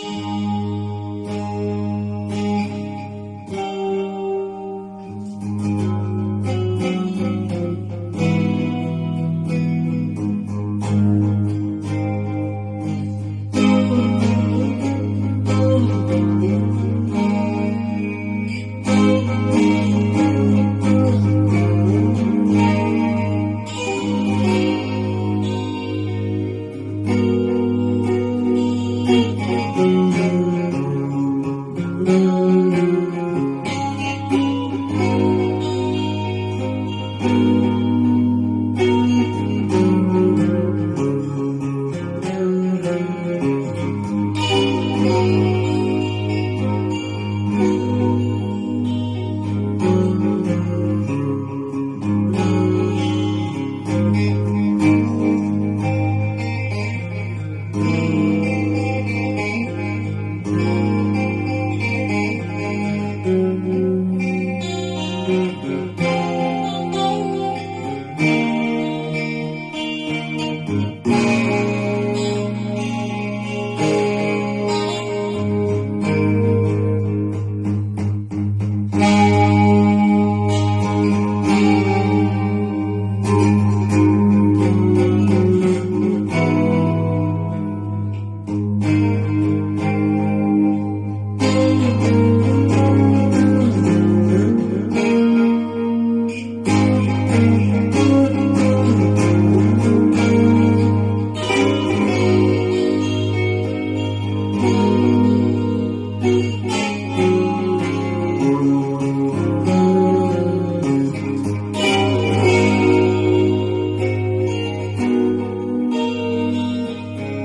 Thank